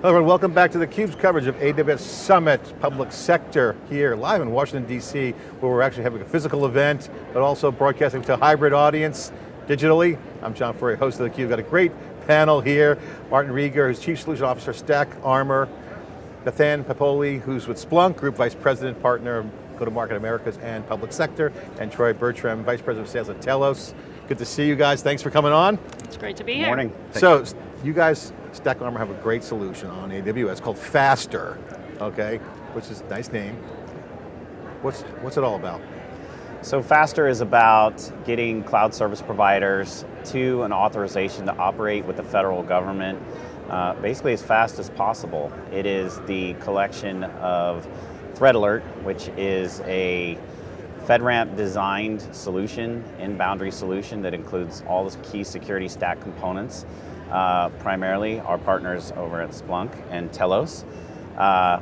Hello everyone, welcome back to theCUBE's coverage of AWS Summit Public Sector here live in Washington DC, where we're actually having a physical event, but also broadcasting to a hybrid audience digitally. I'm John Furrier, host of theCUBE. Got a great panel here. Martin Rieger, who's Chief Solution Officer, Stack Armor. Nathan Papoli, who's with Splunk, Group Vice President, Partner, Go-to-Market Americas and Public Sector, and Troy Bertram, Vice President of Sales at Telos. Good to see you guys, thanks for coming on. It's great to be here. Morning. So, you guys, Stack Armor have a great solution on AWS called Faster, okay? Which is a nice name. What's, what's it all about? So Faster is about getting cloud service providers to an authorization to operate with the federal government uh, basically as fast as possible. It is the collection of Threat Alert, which is a FedRAMP designed solution, in-boundary solution that includes all the key security stack components uh, primarily our partners over at Splunk and Telos. Uh,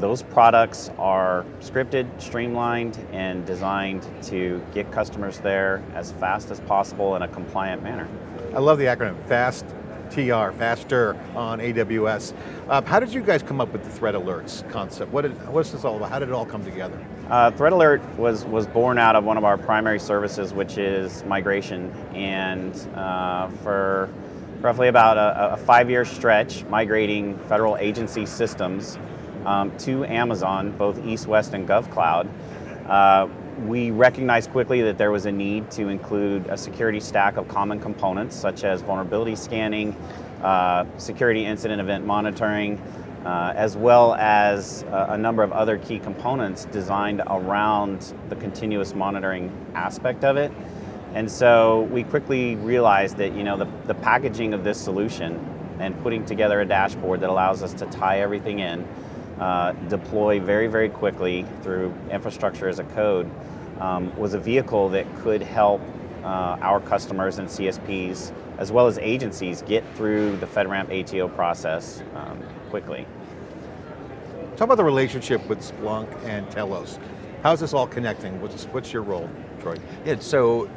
those products are scripted, streamlined, and designed to get customers there as fast as possible in a compliant manner. I love the acronym, FAST TR, faster on AWS. Um, how did you guys come up with the threat alerts concept? What did, what's this all about? How did it all come together? Uh, threat Alert was, was born out of one of our primary services, which is migration. And uh, for roughly about a, a five-year stretch migrating federal agency systems um, to Amazon, both East, West, and GovCloud. Uh, we recognized quickly that there was a need to include a security stack of common components such as vulnerability scanning, uh, security incident event monitoring, uh, as well as uh, a number of other key components designed around the continuous monitoring aspect of it. And so we quickly realized that you know the, the packaging of this solution and putting together a dashboard that allows us to tie everything in, uh, deploy very, very quickly through infrastructure as a code, um, was a vehicle that could help uh, our customers and CSPs, as well as agencies, get through the FedRAMP ATO process um, quickly. Talk about the relationship with Splunk and Telos. How's this all connecting? What's, what's your role, Troy? Yeah, so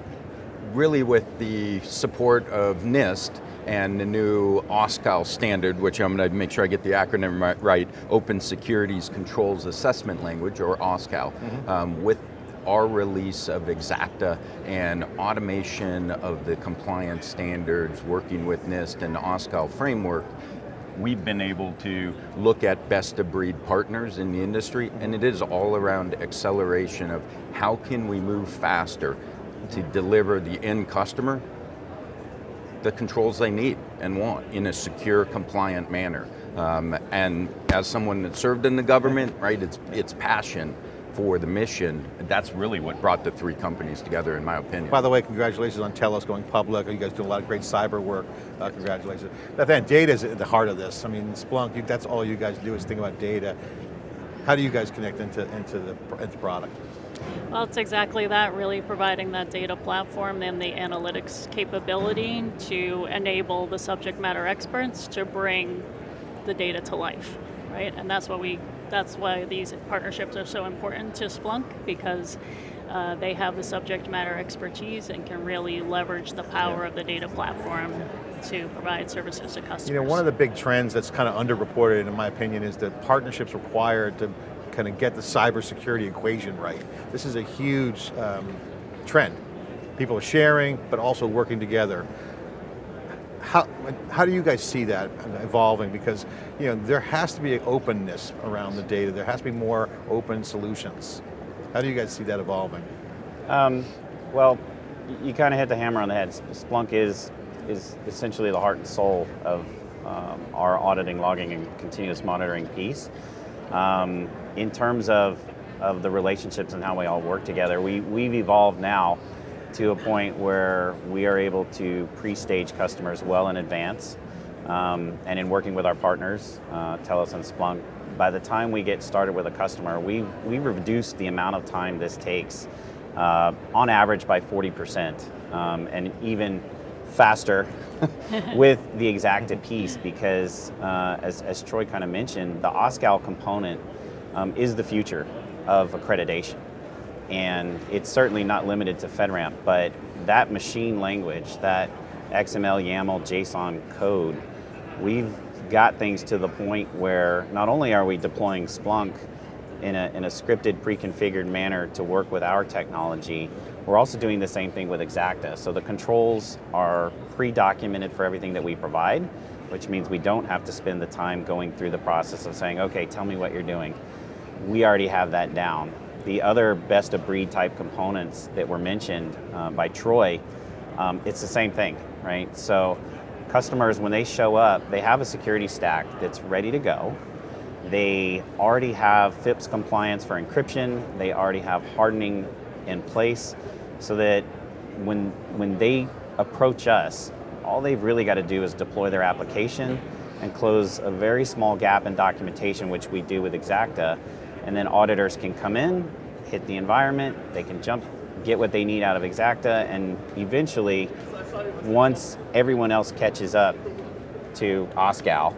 really with the support of NIST and the new OSCAL standard, which I'm going to make sure I get the acronym right, Open Securities Controls Assessment Language, or OSCAL, mm -hmm. um, with our release of Xacta and automation of the compliance standards, working with NIST and the OSCAL framework, we've been able to look at best of breed partners in the industry, and it is all around acceleration of how can we move faster to deliver the end customer the controls they need and want in a secure, compliant manner. Um, and as someone that served in the government, right, it's, it's passion for the mission, that's really what brought the three companies together in my opinion. By the way, congratulations on Telos going public. You guys do a lot of great cyber work. Uh, congratulations. Nathan, data is at the heart of this. I mean, Splunk, that's all you guys do is think about data. How do you guys connect into, into, the, into the product? Well, it's exactly that, really providing that data platform and the analytics capability to enable the subject matter experts to bring the data to life, right? And that's what we, that's why these partnerships are so important to Splunk because uh, they have the subject matter expertise and can really leverage the power yeah. of the data platform to provide services to customers. You know, one of the big trends that's kind of underreported in my opinion is that partnerships required to kind of get the cybersecurity equation right. This is a huge um, trend. People are sharing, but also working together. How, how do you guys see that evolving? Because you know, there has to be an openness around the data. There has to be more open solutions. How do you guys see that evolving? Um, well, you kind of hit the hammer on the head. Splunk is, is essentially the heart and soul of um, our auditing, logging, and continuous monitoring piece. Um, in terms of, of the relationships and how we all work together, we, we've evolved now to a point where we are able to pre-stage customers well in advance. Um, and in working with our partners, uh, and Splunk, by the time we get started with a customer, we've, we've reduced the amount of time this takes uh, on average by 40%, um, and even faster with the Xacta piece because, uh, as, as Troy kind of mentioned, the OSCAL component um, is the future of accreditation. And it's certainly not limited to FedRAMP, but that machine language, that XML, YAML, JSON code, we've got things to the point where not only are we deploying Splunk in a, in a scripted, pre-configured manner to work with our technology, we're also doing the same thing with Xacta. So the controls are pre-documented for everything that we provide, which means we don't have to spend the time going through the process of saying, okay, tell me what you're doing. We already have that down. The other best of breed type components that were mentioned uh, by Troy, um, it's the same thing, right? So customers, when they show up, they have a security stack that's ready to go. They already have FIPS compliance for encryption. They already have hardening in place so that when, when they approach us, all they've really got to do is deploy their application and close a very small gap in documentation, which we do with Xacta, and then auditors can come in, hit the environment, they can jump, get what they need out of Xacta, and eventually, once everyone else catches up to OSCAL,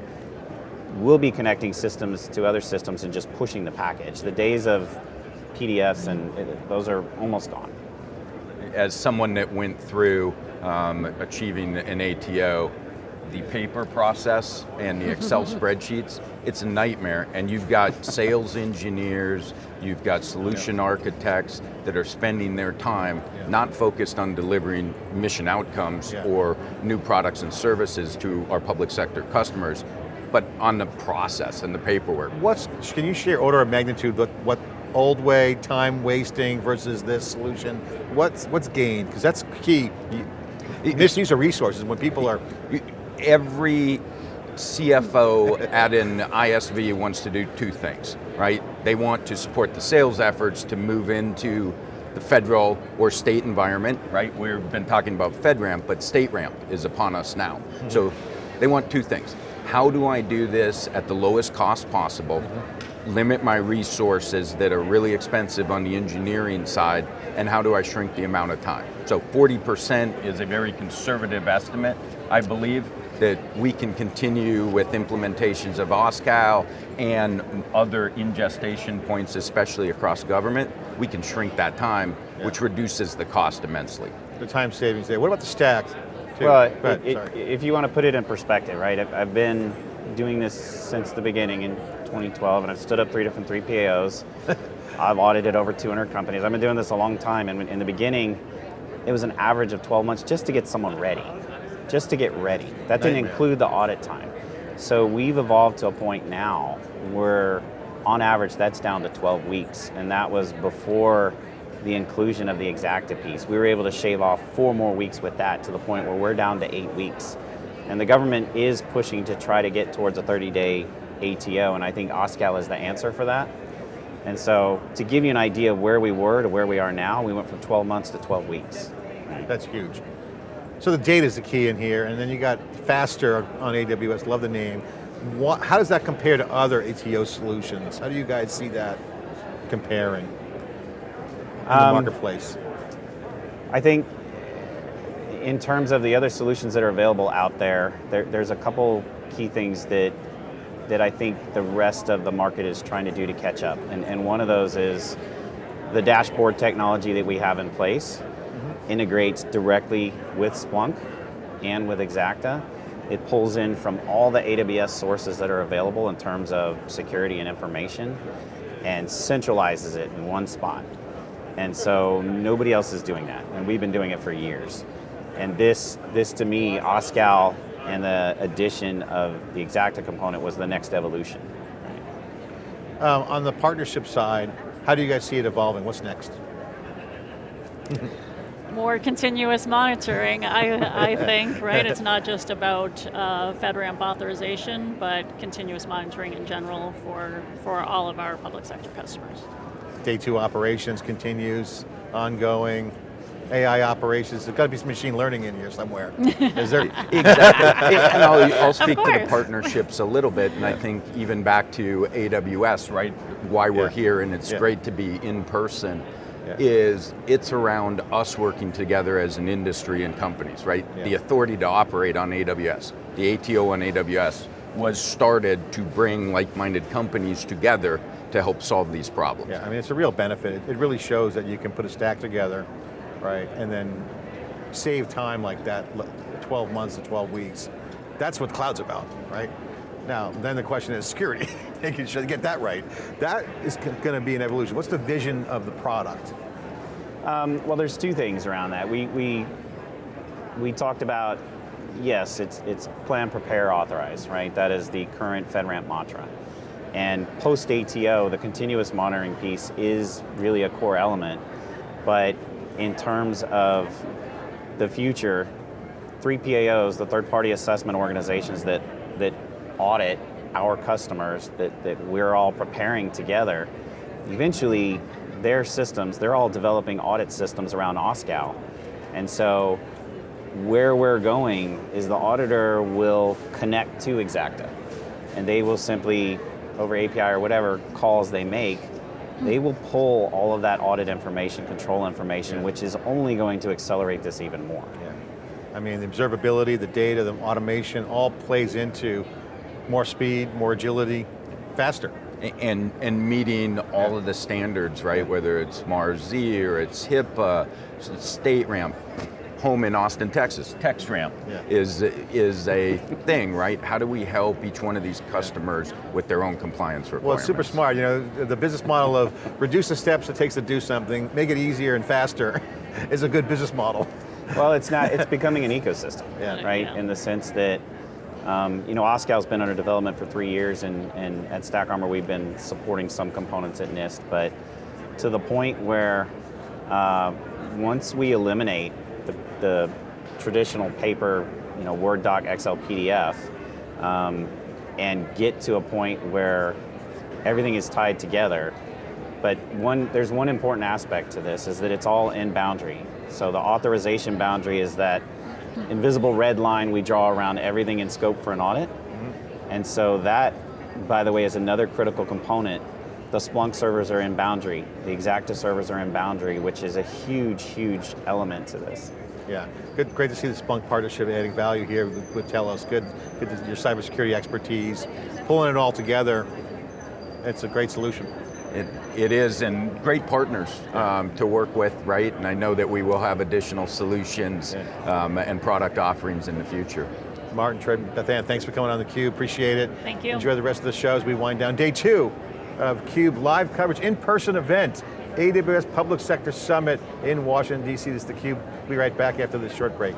we'll be connecting systems to other systems and just pushing the package. The days of PDFs and uh, those are almost gone. As someone that went through um, achieving an ATO, the paper process and the Excel spreadsheets, it's a nightmare. And you've got sales engineers, you've got solution architects that are spending their time not focused on delivering mission outcomes Yeah. or new products and services to our public sector customers, but on the process and the paperwork. What's, can you share order of magnitude, what, what old way, time wasting versus this solution? What's, what's gained? Because that's key. Misuse of resources when people are, every CFO at an ISV wants to do two things, right? They want to support the sales efforts to move into the federal or state environment, right? We've been talking about FedRAMP, but state ramp is upon us now. Hmm. So they want two things. How do I do this at the lowest cost possible? Mm-hmm. Limit my resources that are really expensive on the engineering side, and how do I shrink the amount of time? So 40% is a very conservative estimate, I believe, that we can continue with implementations of OSCAL and other ingestation points, especially across government. We can shrink that time, which reduces the cost immensely. the time savings there. What about the stack? Too? Well, ahead, it- if you want to put it in perspective, right? I've, I've been doing this since the beginning in 2012, and I've stood up three different 3PAOs. I've audited over 200 companies. I've been doing this a long time, and in the beginning, it was an average of 12 months just to get someone ready, just to get ready. That didn't Nightmare. include the audit time. So we've evolved to a point now where, on average, that's down to 12 weeks, and that was before the inclusion of the Xacta piece. We were able to shave off four more weeks with that to the point where we're down to eight weeks. And the government is pushing to try to get towards a 30-day ATO, and I think OSCAL is the answer for that. And so, to give you an idea of where we were to where we are now, we went from 12 months to 12 weeks. That's huge. So the data is the key in here, and then you got faster on AWS, love the name. What, how does that compare to other ATO solutions? How do you guys see that comparing the Um, marketplace? I think in terms of the other solutions that are available out there, there there's a couple key things that that I think the rest of the market is trying to do to catch up. And, and one of those is the dashboard technology that we have in place integrates directly with Splunk and with Xacta. It pulls in from all the AWS sources that are available in terms of security and information and centralizes it in one spot. And so nobody else is doing that, and we've been doing it for years. And this, this to me, OSCAL and the addition of the Xacta component was the next evolution. Um, on the partnership side, how do you guys see it evolving? What's next? More continuous monitoring, I, I think, right? It's not just about uh, FedRAMP authorization, but continuous monitoring in general for, for all of our public sector customers. Day two operations continues, ongoing. AI operations, there's got to be some machine learning in here somewhere. Is there? Exactly. and I'll, I'll speak to the partnerships a little bit, and I think even back to AWS, right? Why we're Yeah. here, and it's Yeah. great to be in person, Yeah. is it's around us working together as an industry and companies, right? Yeah. The authority to operate on AWS, the ATO on AWS was started to bring like-minded companies together to help solve these problems. Yeah, I mean, it's a real benefit. It- It really shows that you can put a stack together, right, and then save time like that, 12 months to 12 weeks. That's what cloud's about, right? Now, then the question is security, making sure to get that right. That is going to be an evolution. What's the vision of the product? Um, well, there's two things around that. We we we talked about yes, it's it's plan, prepare, authorize, right? That is the current FedRAMP mantra. And post ATO, the continuous monitoring piece is really a core element. But in terms of the future, three PAOs, the third party assessment organizations that that audit our customers that, that we're all preparing together, eventually their systems, they're all developing audit systems around OSCAL. And so where we're going is the auditor will connect to Xacta and they will simply, over API or whatever calls they make, they will pull all of that audit information, control information, Yeah. which is only going to accelerate this even more. Yeah. I mean, the observability, the data, the automation, all plays into more speed, more agility, faster. And, and meeting all of the standards, right? Whether it's MARS-E or it's HIPAA, State Ramp, home in Austin, Texas, TX-RAMP Yeah. is, is a thing, right? How do we help each one of these customers with their own compliance requirements? Well, it's super smart. You know, the business model of reduce the steps it takes to do something, make it easier and faster is a good business model. Well, it's not. It's becoming an ecosystem, Yeah. right? Yeah. In the sense that, um, you know, OSCAL's been under development for three years, and, and at Stack Armor we've been supporting some components at NIST, but to the point where uh, once we eliminate the, the traditional paper, you know, Word doc, Excel, PDF, um, and get to a point where everything is tied together, but one, there's one important aspect to this is that it's all in boundary. So the authorization boundary is that invisible red line we draw around everything in scope for an audit. And so that, by the way, is another critical component. The Splunk servers are in boundary. The Xacta servers are in boundary, which is a huge, huge element to this. Yeah, good, great to see the Splunk partnership adding value here with, with Telos. Good, good to, your cybersecurity expertise, pulling it all together. It's a great solution. It, it is, and great partners um, to work with, right? And I know that we will have additional solutions Yeah. um, and product offerings in the future. Martin, Trey, Beth Ann, thanks for coming on theCUBE, appreciate it. Thank you. Enjoy the rest of the show as we wind down day two of CUBE live coverage, in-person event, AWS Public Sector Summit in Washington, DC. This is theCUBE. We'll be right back after this short break.